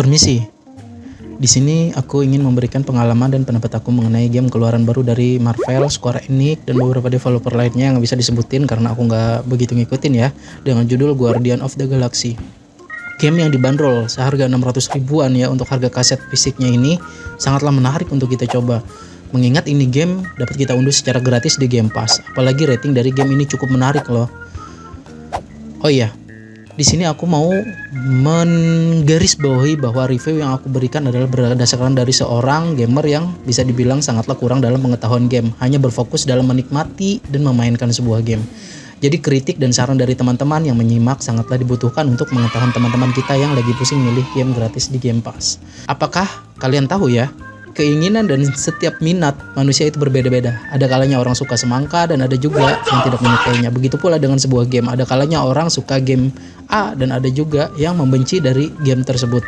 Permisi. Di sini aku ingin memberikan pengalaman dan pendapat aku mengenai game keluaran baru dari Marvel, Square Enix, dan beberapa developer lainnya yang bisa disebutin karena aku nggak begitu ngikutin ya, dengan judul Guardian of the Galaxy. Game yang dibanderol seharga 600 ribuan ya untuk harga kaset fisiknya ini sangatlah menarik untuk kita coba. Mengingat ini game dapat kita unduh secara gratis di Game Pass, apalagi rating dari game ini cukup menarik loh. Oh iya, di sini aku mau menggarisbawahi bahwa review yang aku berikan adalah berdasarkan dari seorang gamer yang bisa dibilang sangatlah kurang dalam pengetahuan game, hanya berfokus dalam menikmati dan memainkan sebuah game. Jadi kritik dan saran dari teman-teman yang menyimak sangatlah dibutuhkan untuk mengetahui teman-teman kita yang lagi pusing milih game gratis di Game Pass. Apakah kalian tahu ya, keinginan dan setiap minat manusia itu berbeda-beda. Ada kalanya orang suka semangka dan ada juga yang tidak menyukainya. Begitu pula dengan sebuah game. Ada kalanya orang suka game A dan ada juga yang membenci dari game tersebut.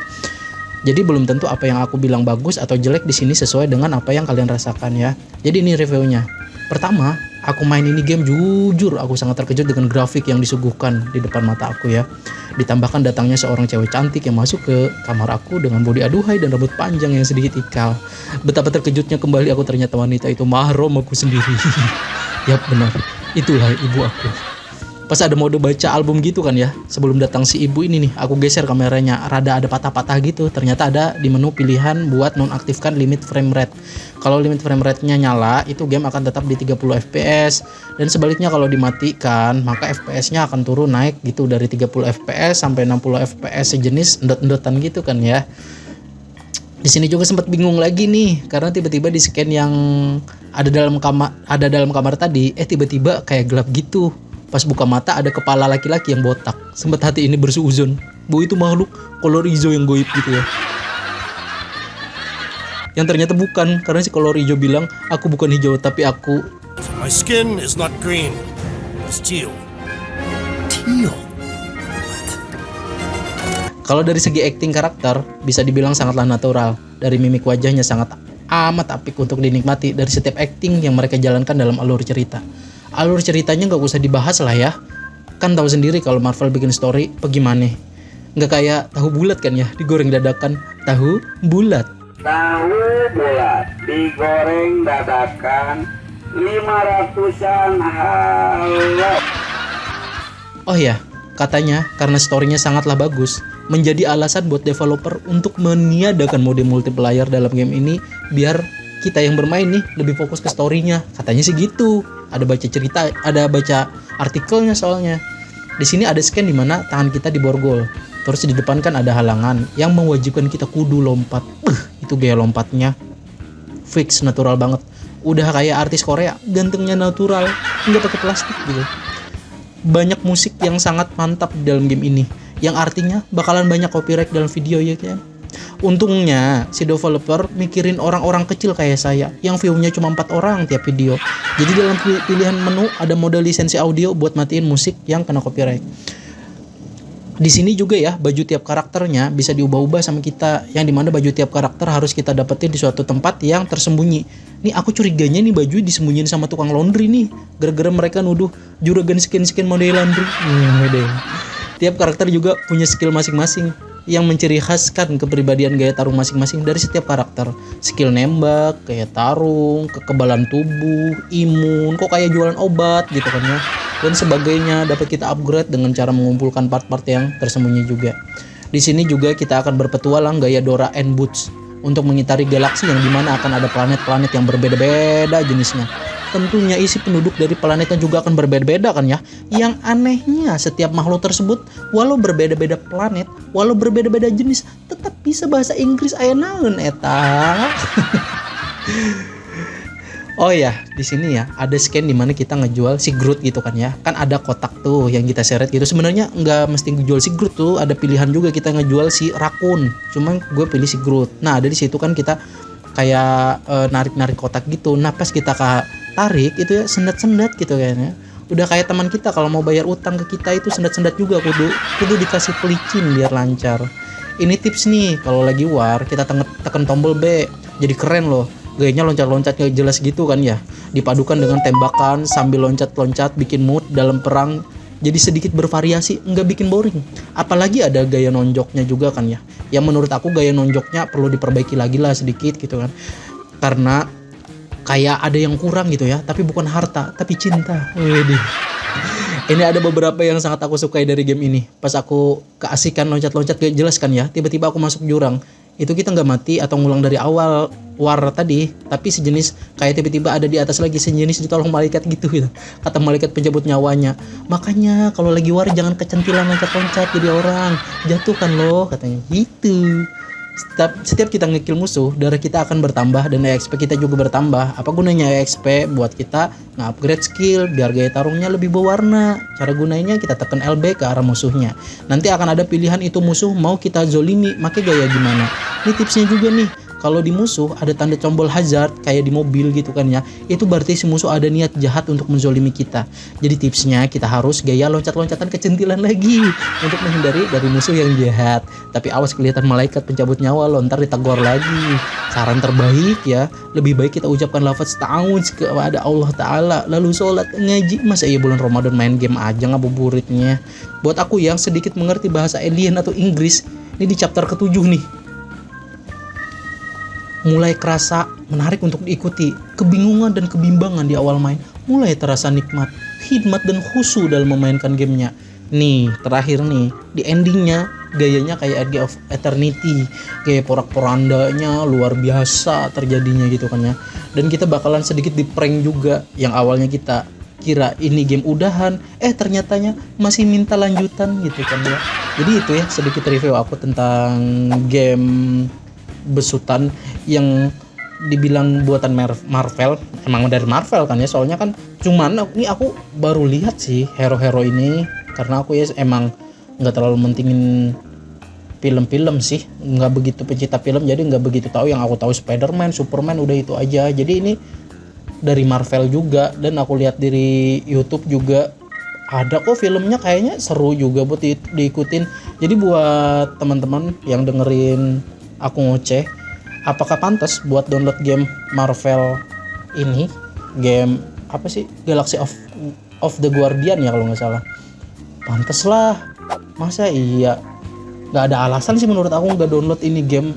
Jadi belum tentu apa yang aku bilang bagus atau jelek di sini sesuai dengan apa yang kalian rasakan ya. Jadi ini reviewnya. Pertama, aku main ini game jujur aku sangat terkejut dengan grafik yang disuguhkan di depan mata aku ya. Ditambahkan datangnya seorang cewek cantik yang masuk ke kamar aku dengan bodi aduhai dan rambut panjang yang sedikit ikal. Betapa terkejutnya kembali aku ternyata wanita itu mahram aku sendiri. Yap benar, itulah ibu aku. Pas ada mode baca album gitu kan ya, sebelum datang si ibu ini nih, aku geser kameranya, rada ada patah-patah gitu. Ternyata ada di menu pilihan buat nonaktifkan limit frame rate. Kalau limit frame rate-nya nyala, itu game akan tetap di 30 fps dan sebaliknya kalau dimatikan, maka fps-nya akan turun naik gitu dari 30 fps sampai 60 fps sejenis endot-endotan gitu kan ya. Di sini juga sempat bingung lagi nih karena tiba-tiba di scan yang ada dalam kamar ada dalam kamar tadi eh tiba-tiba kayak gelap gitu. Pas buka mata ada kepala laki-laki yang botak. Sempat hati ini bersuuzon. Bu itu makhluk kolor hijau yang goib gitu ya yang ternyata bukan karena si kolor hijau bilang aku bukan hijau tapi aku My skin is not green, it's teal. Teal. kalau dari segi acting karakter bisa dibilang sangatlah natural dari mimik wajahnya sangat amat apik untuk dinikmati dari setiap acting yang mereka jalankan dalam alur cerita alur ceritanya nggak usah dibahas lah ya kan tahu sendiri kalau Marvel bikin story bagaimana nggak kayak tahu bulat kan ya digoreng dadakan tahu bulat Tahu bulat digoreng dadakan 500an halo. Oh ya, katanya karena storynya sangatlah bagus, menjadi alasan buat developer untuk meniadakan mode multiplayer dalam game ini biar kita yang bermain nih lebih fokus ke storynya. Katanya sih gitu. Ada baca cerita, ada baca artikelnya soalnya. Di sini ada scan di mana tangan kita diborgol. Terus di depan kan ada halangan yang mewajibkan kita kudu lompat. Uh, itu gaya lompatnya fix natural banget. Udah kayak artis Korea, gantengnya natural, nggak pakai plastik gitu. Banyak musik yang sangat mantap di dalam game ini, yang artinya bakalan banyak copyright dalam video ya kan. Untungnya si developer mikirin orang-orang kecil kayak saya yang view-nya cuma empat orang tiap video. Jadi dalam pilihan menu ada mode lisensi audio buat matiin musik yang kena copyright. Di sini juga ya baju tiap karakternya bisa diubah-ubah sama kita yang di mana baju tiap karakter harus kita dapetin di suatu tempat yang tersembunyi. Nih aku curiganya nih baju disembunyiin sama tukang laundry nih gara-gara mereka nuduh juragan skin-skin model laundry. Hmm, tiap karakter juga punya skill masing-masing yang menciri khaskan kepribadian gaya tarung masing-masing dari setiap karakter. Skill nembak, kayak tarung, kekebalan tubuh, imun, kok kayak jualan obat gitu kan ya dan sebagainya dapat kita upgrade dengan cara mengumpulkan part-part yang tersembunyi juga. Di sini juga kita akan berpetualang gaya Dora and Boots untuk mengitari galaksi yang di mana akan ada planet-planet yang berbeda-beda jenisnya. Tentunya isi penduduk dari planetnya juga akan berbeda-beda kan ya. Yang anehnya setiap makhluk tersebut walau berbeda-beda planet, walau berbeda-beda jenis, tetap bisa bahasa Inggris aya naon eta. Oh ya, di sini ya ada scan di mana kita ngejual si Groot gitu kan ya. Kan ada kotak tuh yang kita seret gitu. Sebenarnya nggak mesti ngejual si Groot tuh, ada pilihan juga kita ngejual si Rakun. Cuman gue pilih si Groot. Nah, ada di situ kan kita kayak narik narik-narik kotak gitu. Nah, pas kita tarik itu ya sendat-sendat gitu kayaknya. Udah kayak teman kita kalau mau bayar utang ke kita itu sendat-sendat juga kudu kudu dikasih pelicin biar lancar. Ini tips nih kalau lagi war kita tekan tombol B jadi keren loh. Gayanya loncat-loncat gak jelas gitu kan ya. Dipadukan dengan tembakan sambil loncat-loncat bikin mood dalam perang. Jadi sedikit bervariasi nggak bikin boring. Apalagi ada gaya nonjoknya juga kan ya. Yang menurut aku gaya nonjoknya perlu diperbaiki lagi lah sedikit gitu kan. Karena kayak ada yang kurang gitu ya tapi bukan harta tapi cinta. Widih. ini ada beberapa yang sangat aku sukai dari game ini. Pas aku keasikan loncat-loncat gak jelas kan ya tiba-tiba aku masuk jurang. Itu kita nggak mati atau ngulang dari awal war tadi tapi sejenis kayak tiba-tiba ada di atas lagi sejenis ditolong malaikat gitu gitu. Kata malaikat penjabut nyawanya makanya kalau lagi war jangan kecentilan loncat-loncat jadi orang jatuhkan loh katanya. Gitu setiap, setiap kita ngekill musuh darah kita akan bertambah dan EXP kita juga bertambah. Apa gunanya EXP buat kita nge-upgrade skill biar gaya tarungnya lebih berwarna. Cara gunanya kita tekan LB ke arah musuhnya. Nanti akan ada pilihan itu musuh mau kita zolimi make gaya gimana. Ini tipsnya juga nih kalau di musuh ada tanda tombol hazard kayak di mobil gitu kan ya. Itu berarti si musuh ada niat jahat untuk menzolimi kita. Jadi tipsnya kita harus gaya loncat-loncatan kecentilan lagi untuk menghindari dari musuh yang jahat. Tapi awas kelihatan malaikat pencabut nyawa lontar ditegur lagi. Saran terbaik ya lebih baik kita ucapkan lafaz ta'awudz kepada Allah Ta'ala lalu sholat ngaji. Masa iya bulan Ramadan main game aja ngabuburitnya? Buat aku yang sedikit mengerti bahasa alien atau Inggris ini di chapter ketujuh nih mulai kerasa menarik untuk diikuti. Kebingungan dan kebimbangan di awal main mulai terasa nikmat, hikmat dan khusu dalam memainkan gamenya. Nih, terakhir nih, di endingnya gayanya kayak Edge of Eternity, gaya porak-porandanya luar biasa terjadinya gitu kan ya. Dan kita bakalan sedikit di prank juga yang awalnya kita kira ini game udahan, eh ternyatanya masih minta lanjutan gitu kan ya. Jadi itu ya sedikit review aku tentang game besutan yang dibilang buatan Marvel. Emang dari Marvel kan ya soalnya kan cuman ini aku baru lihat sih hero-hero ini. Karena aku ya emang nggak terlalu mentingin film-film sih. Nggak begitu pencipta film jadi nggak begitu tahu. Yang aku tahu Spider-Man, Superman udah itu aja. Jadi ini dari Marvel juga. Dan aku lihat dari YouTube juga ada kok filmnya kayaknya seru juga buat di, diikutin. Jadi buat teman-teman yang dengerin aku ngoceh apakah pantas buat download game Marvel ini? Game apa sih? Galaxy of of the Guardian ya kalau nggak salah. Pantas lah. Masa iya? Nggak ada alasan sih menurut aku nggak download ini game.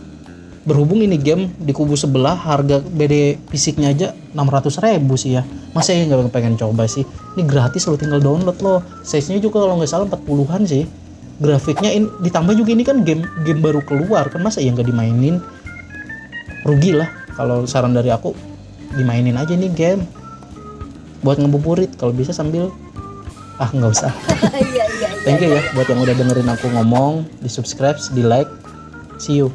Berhubung ini game di kubu sebelah harga BD fisiknya aja 600 ribu sih ya. Masa ya nggak pengen coba sih? Ini gratis lo tinggal download loh. Size nya juga kalau nggak salah 40an sih grafiknya in, ditambah juga ini kan game game baru keluar. Kan masa ya nggak dimainin? Rugi lah. Kalau saran dari aku dimainin aja nih game. Buat ngebuburit kalau bisa sambil ah nggak usah. Iya iya iya. thank you ya buat yang udah dengerin aku ngomong. Di subscribe di like see you